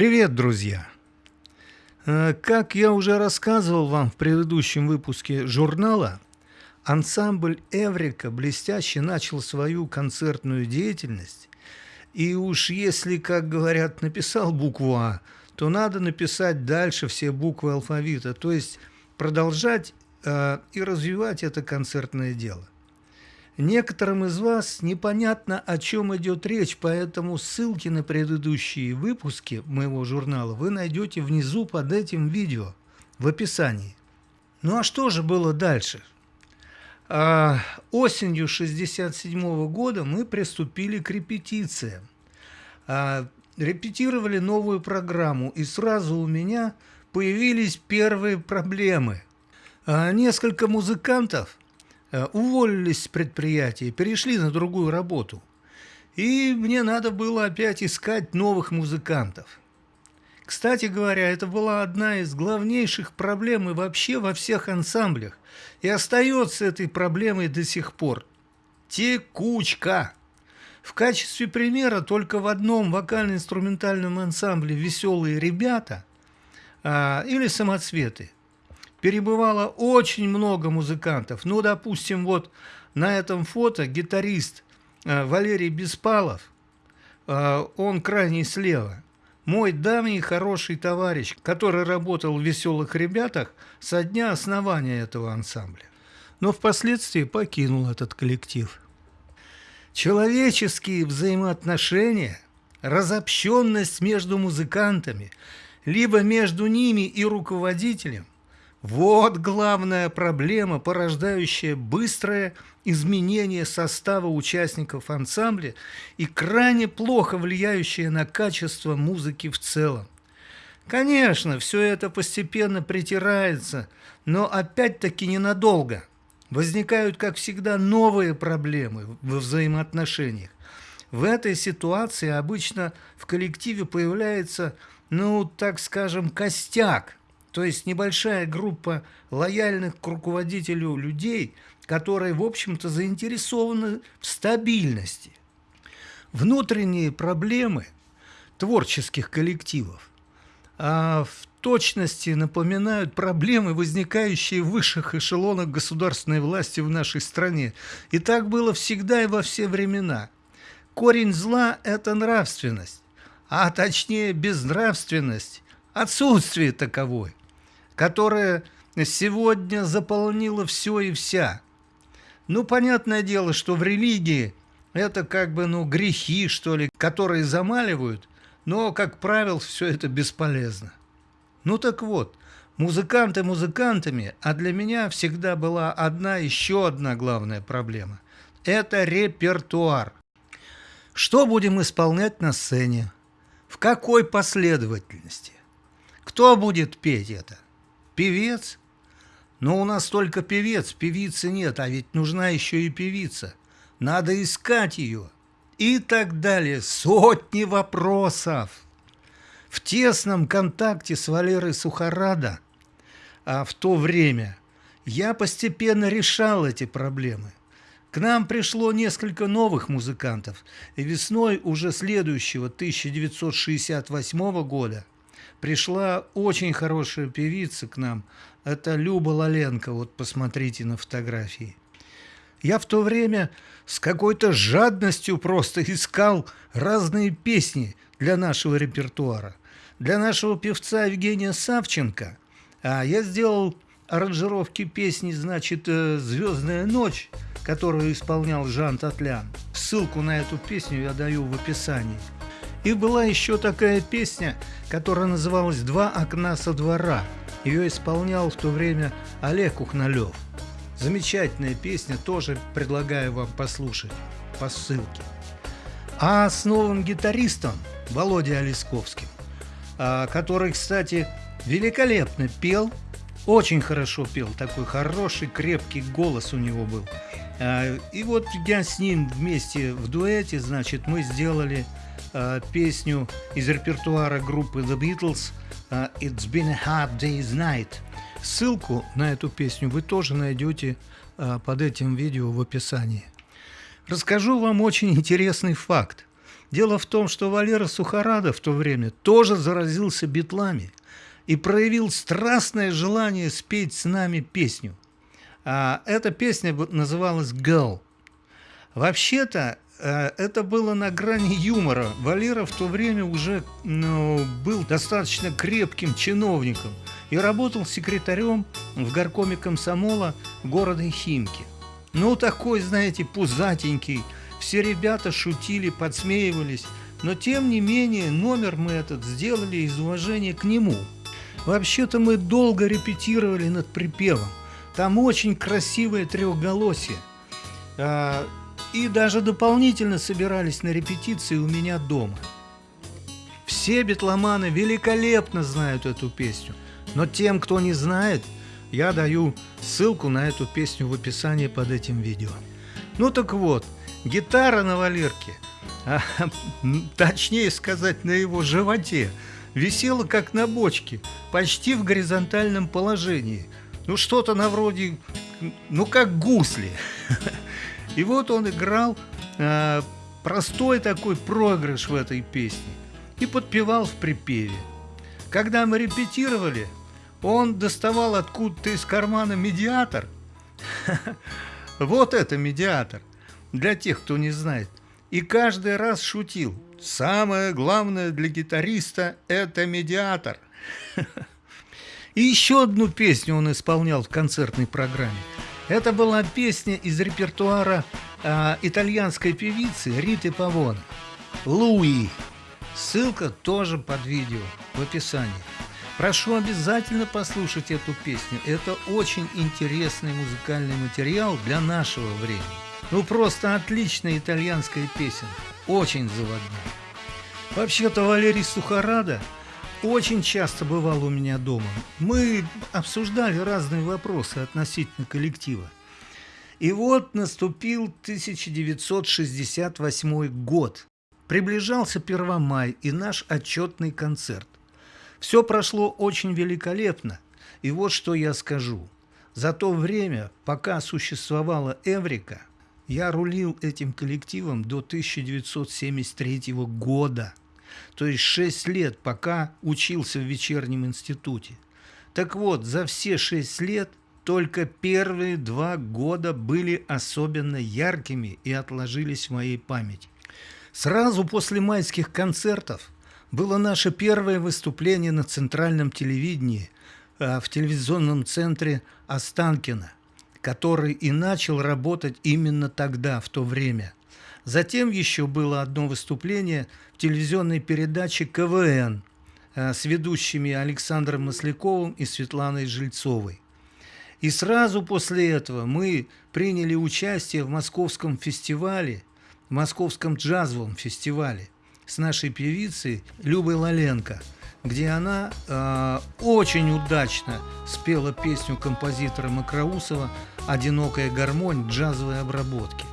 Привет, друзья! Э, как я уже рассказывал вам в предыдущем выпуске журнала, ансамбль «Эврика» блестяще начал свою концертную деятельность, и уж если, как говорят, написал букву «А», то надо написать дальше все буквы алфавита, то есть продолжать э, и развивать это концертное дело. Некоторым из вас непонятно, о чем идет речь, поэтому ссылки на предыдущие выпуски моего журнала вы найдете внизу под этим видео, в описании. Ну а что же было дальше? А, осенью 1967 года мы приступили к репетициям. А, репетировали новую программу, и сразу у меня появились первые проблемы. А, несколько музыкантов уволились с предприятия, перешли на другую работу. И мне надо было опять искать новых музыкантов. Кстати говоря, это была одна из главнейших проблем и вообще во всех ансамблях. И остается этой проблемой до сих пор. Текучка. В качестве примера только в одном вокально-инструментальном ансамбле «Веселые ребята» а, или «Самоцветы» перебывало очень много музыкантов. Ну, допустим, вот на этом фото гитарист э, Валерий Беспалов, э, он крайний слева. Мой давний хороший товарищ, который работал в «Веселых ребятах» со дня основания этого ансамбля. Но впоследствии покинул этот коллектив. Человеческие взаимоотношения, разобщенность между музыкантами, либо между ними и руководителем вот главная проблема, порождающая быстрое изменение состава участников ансамбля и крайне плохо влияющая на качество музыки в целом. Конечно, все это постепенно притирается, но опять-таки ненадолго. Возникают, как всегда, новые проблемы во взаимоотношениях. В этой ситуации обычно в коллективе появляется, ну, так скажем, костяк – то есть небольшая группа лояльных к руководителю людей, которые, в общем-то, заинтересованы в стабильности. Внутренние проблемы творческих коллективов а в точности напоминают проблемы, возникающие в высших эшелонах государственной власти в нашей стране. И так было всегда и во все времена. Корень зла – это нравственность, а точнее безнравственность, отсутствие таковой которая сегодня заполнила все и вся. Ну, понятное дело, что в религии это как бы, ну, грехи, что ли, которые замаливают, но, как правило, все это бесполезно. Ну так вот, музыканты музыкантами, а для меня всегда была одна, еще одна главная проблема. Это репертуар. Что будем исполнять на сцене? В какой последовательности? Кто будет петь это? Певец? Но у нас только певец, певицы нет, а ведь нужна еще и певица. Надо искать ее. И так далее. Сотни вопросов. В тесном контакте с Валерой Сухарада а в то время я постепенно решал эти проблемы. К нам пришло несколько новых музыкантов, и весной уже следующего 1968 года пришла очень хорошая певица к нам. Это Люба Лаленко, вот посмотрите на фотографии. Я в то время с какой-то жадностью просто искал разные песни для нашего репертуара. Для нашего певца Евгения Савченко а я сделал аранжировки песни, значит, э, «Звездная ночь», которую исполнял Жан Татлян. Ссылку на эту песню я даю в описании. И была еще такая песня, которая называлась «Два окна со двора». Ее исполнял в то время Олег Ухналев. Замечательная песня, тоже предлагаю вам послушать по ссылке. А с новым гитаристом Володей Олесковским, а, который, кстати, великолепно пел, очень хорошо пел, такой хороший, крепкий голос у него был. А, и вот я с ним вместе в дуэте, значит, мы сделали э, песню из репертуара группы The Beatles э, «It's been a hard day's night». Ссылку на эту песню вы тоже найдете э, под этим видео в описании. Расскажу вам очень интересный факт. Дело в том, что Валера Сухарада в то время тоже заразился битлами и проявил страстное желание спеть с нами песню. А эта песня называлась «Girl». Вообще-то это было на грани юмора. Валера в то время уже ну, был достаточно крепким чиновником и работал секретарем в горкоме комсомола города Химки. Ну, такой, знаете, пузатенький. Все ребята шутили, подсмеивались. Но, тем не менее, номер мы этот сделали из уважения к нему. Вообще-то мы долго репетировали над припевом. Там очень красивое трехголосие. И даже дополнительно собирались на репетиции у меня дома. Все битломаны великолепно знают эту песню, но тем, кто не знает, я даю ссылку на эту песню в описании под этим видео. Ну так вот, гитара на Валерке, а, точнее сказать, на его животе, висела как на бочке, почти в горизонтальном положении. Ну что-то на вроде, ну как гусли. И вот он играл э, простой такой проигрыш в этой песне и подпевал в припеве. Когда мы репетировали, он доставал откуда-то из кармана медиатор. Вот это медиатор, для тех, кто не знает. И каждый раз шутил. Самое главное для гитариста – это медиатор. И еще одну песню он исполнял в концертной программе – это была песня из репертуара э, итальянской певицы Риты Павона «Луи». Ссылка тоже под видео в описании. Прошу обязательно послушать эту песню. Это очень интересный музыкальный материал для нашего времени. Ну просто отличная итальянская песня. Очень заводная. Вообще-то Валерий Сухарада очень часто бывал у меня дома. Мы обсуждали разные вопросы относительно коллектива. И вот наступил 1968 год. Приближался 1 май и наш отчетный концерт. Все прошло очень великолепно. И вот что я скажу. За то время, пока существовала Эврика, я рулил этим коллективом до 1973 года – то есть 6 лет, пока учился в вечернем институте. Так вот, за все 6 лет только первые два года были особенно яркими и отложились в моей памяти. Сразу после майских концертов было наше первое выступление на центральном телевидении э, в телевизионном центре Останкино, который и начал работать именно тогда, в то время – Затем еще было одно выступление в телевизионной передаче «КВН» э, с ведущими Александром Масляковым и Светланой Жильцовой. И сразу после этого мы приняли участие в московском фестивале, в московском джазовом фестивале с нашей певицей Любой Лаленко, где она э, очень удачно спела песню композитора Макроусова «Одинокая гармонь джазовой обработки».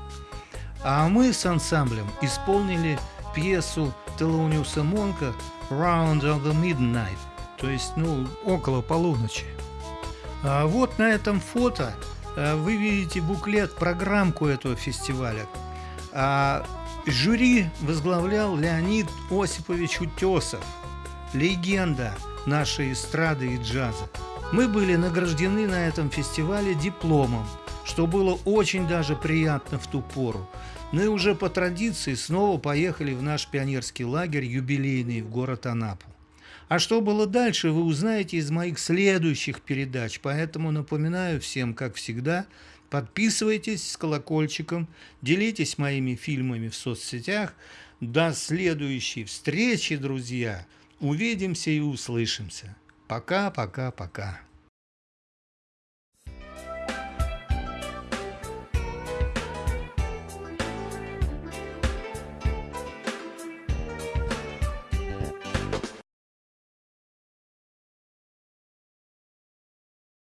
А мы с ансамблем исполнили пьесу Телониуса Монка «Round of the Midnight», то есть, ну, около полуночи. А вот на этом фото а, вы видите буклет, программку этого фестиваля. А жюри возглавлял Леонид Осипович Утесов, легенда нашей эстрады и джаза. Мы были награждены на этом фестивале дипломом – что было очень даже приятно в ту пору. Ну и уже по традиции снова поехали в наш пионерский лагерь юбилейный в город Анапу. А что было дальше, вы узнаете из моих следующих передач, поэтому напоминаю всем, как всегда, подписывайтесь с колокольчиком, делитесь моими фильмами в соцсетях. До следующей встречи, друзья! Увидимся и услышимся. Пока, пока, пока.